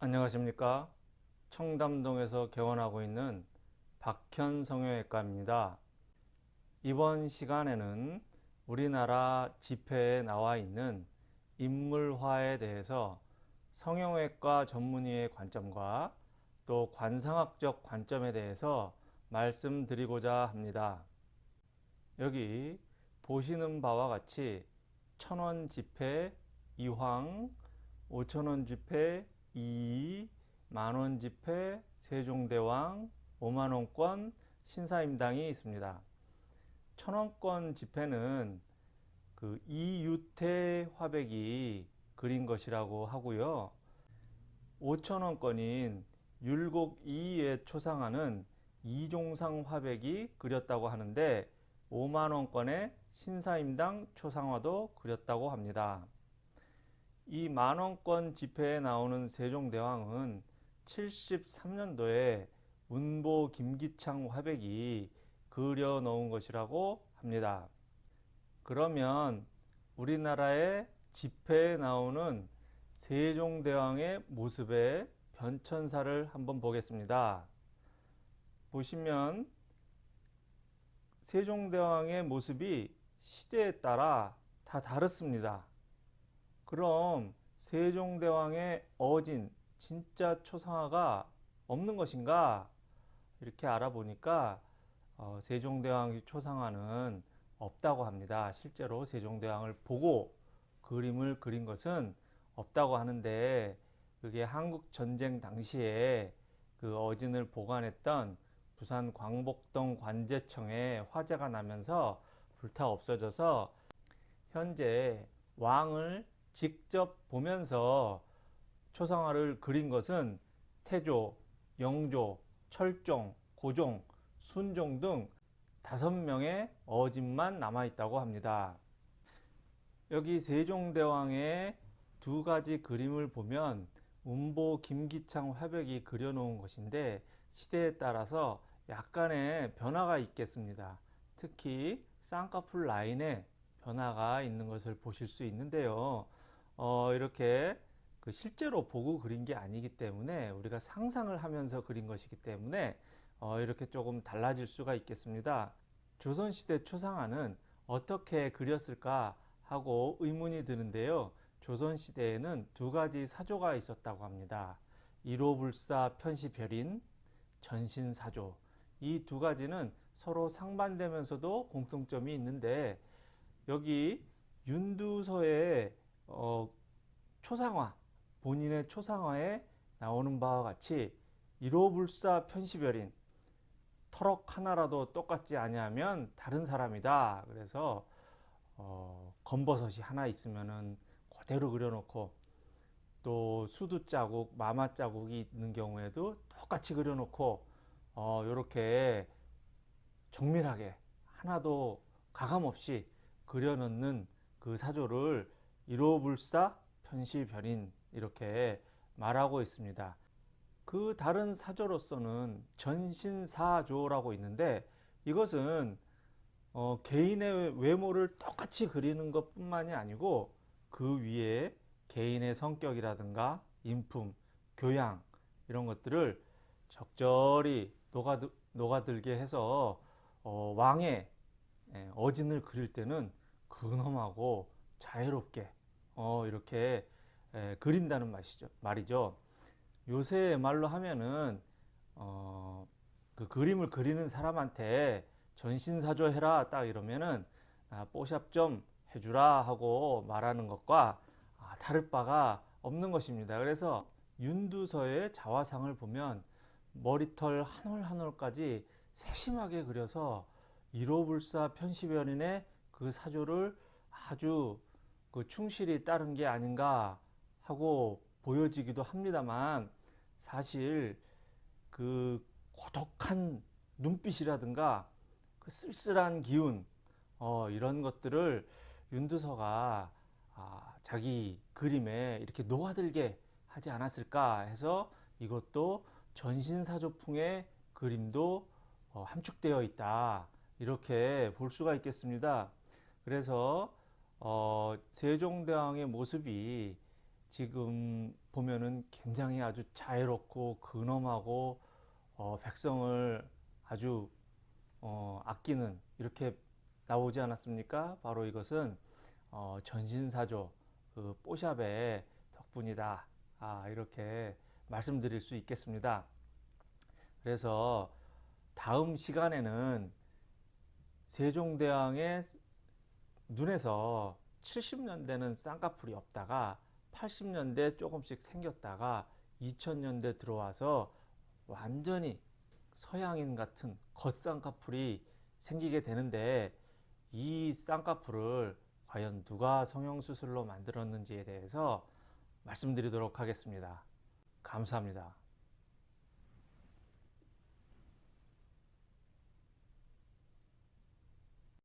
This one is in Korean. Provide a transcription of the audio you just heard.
안녕하십니까? 청담동에서 개원하고 있는 박현 성형외과입니다. 이번 시간에는 우리나라 집회에 나와 있는 인물화에 대해서 성형외과 전문의의 관점과 또 관상학적 관점에 대해서 말씀드리고자 합니다. 여기 보시는 바와 같이 천원 지폐 이황, 오천원 지폐 2, 만원 지폐, 세종대왕, 5만원권, 신사임당이 있습니다. 천원권 지폐는 그 이유태 화백이 그린 것이라고 하고요. 5천원권인 율곡 2에 초상하는 이종상 화백이 그렸다고 하는데 5만원권의 신사임당 초상화도 그렸다고 합니다. 이 만원권 지폐에 나오는 세종대왕은 73년도에 운보 김기창 화백이 그려 놓은 것이라고 합니다. 그러면 우리나라의 지폐에 나오는 세종대왕의 모습의 변천사를 한번 보겠습니다. 보시면 세종대왕의 모습이 시대에 따라 다 다릅니다. 그럼 세종대왕의 어진 진짜 초상화가 없는 것인가 이렇게 알아보니까 어, 세종대왕의 초상화는 없다고 합니다. 실제로 세종대왕을 보고 그림을 그린 것은 없다고 하는데 그게 한국 전쟁 당시에 그 어진을 보관했던 부산 광복동 관제청에 화재가 나면서 불타 없어져서 현재 왕을 직접 보면서 초상화를 그린 것은 태조, 영조, 철종, 고종, 순종 등 다섯 명의 어진만 남아 있다고 합니다. 여기 세종대왕의 두 가지 그림을 보면 운보 김기창 화백이 그려놓은 것인데 시대에 따라서 약간의 변화가 있겠습니다. 특히 쌍꺼풀 라인에 변화가 있는 것을 보실 수 있는데요. 어, 이렇게 그 실제로 보고 그린 게 아니기 때문에 우리가 상상을 하면서 그린 것이기 때문에 어, 이렇게 조금 달라질 수가 있겠습니다. 조선시대 초상화는 어떻게 그렸을까 하고 의문이 드는데요. 조선시대에는 두 가지 사조가 있었다고 합니다. 일호불사 편시별인, 전신사조 이 두 가지는 서로 상반되면서도 공통점이 있는데 여기 윤두서에 어, 초상화 본인의 초상화에 나오는 바와 같이 일호불사 편시별인 터럭 하나라도 똑같지 아니하면 다른 사람이다. 그래서 어, 검버섯이 하나 있으면은 그대로 그려놓고 또 수두 자국 마마 자국이 있는 경우에도 똑같이 그려놓고 어, 이렇게 정밀하게 하나도 가감 없이 그려놓는 그 사조를 일호불사 편시별인 이렇게 말하고 있습니다. 그 다른 사조로서는 전신사조라고 있는데 이것은 어, 개인의 외모를 똑같이 그리는 것 뿐만이 아니고 그 위에 개인의 성격이라든가 인품, 교양 이런 것들을 적절히 녹아들, 녹아들게 해서 어, 왕의 예, 어진을 그릴 때는 근엄하고 자유롭게 어, 이렇게 에, 그린다는 말이죠. 말이죠. 요새 말로 하면은 어, 그 그림을 그리는 사람한테 전신사조 해라 딱 이러면은 아, 뽀샵 좀 해주라 하고 말하는 것과 아, 다를 바가 없는 것입니다. 그래서 윤두서의 자화상을 보면 머리털 한 올 한 올까지 세심하게 그려서 일호불사 편시별인의 그 사조를 아주 그 충실히 따른 게 아닌가 하고 보여지기도 합니다만 사실 그 고독한 눈빛이라든가 그 쓸쓸한 기운 어, 이런 것들을 윤두서가 아, 자기 그림에 이렇게 녹아들게 하지 않았을까 해서 이것도 전신사조풍의 그림도 어, 함축되어 있다 이렇게 볼 수가 있겠습니다. 그래서 어, 세종대왕의 모습이 지금 보면은 굉장히 아주 자유롭고 근엄하고 어, 백성을 아주 어, 아끼는 이렇게 나오지 않았습니까? 바로 이것은 어, 전신사조 그 뽀샵의 덕분이다. 아, 이렇게 말씀드릴 수 있겠습니다. 그래서 다음 시간에는 세종대왕의 눈에서 70년대는 쌍꺼풀이 없다가 80년대 조금씩 생겼다가 2000년대 들어와서 완전히 서양인 같은 겉쌍꺼풀이 생기게 되는데 이 쌍꺼풀을 과연 누가 성형수술로 만들었는지에 대해서 말씀드리도록 하겠습니다. 감사합니다.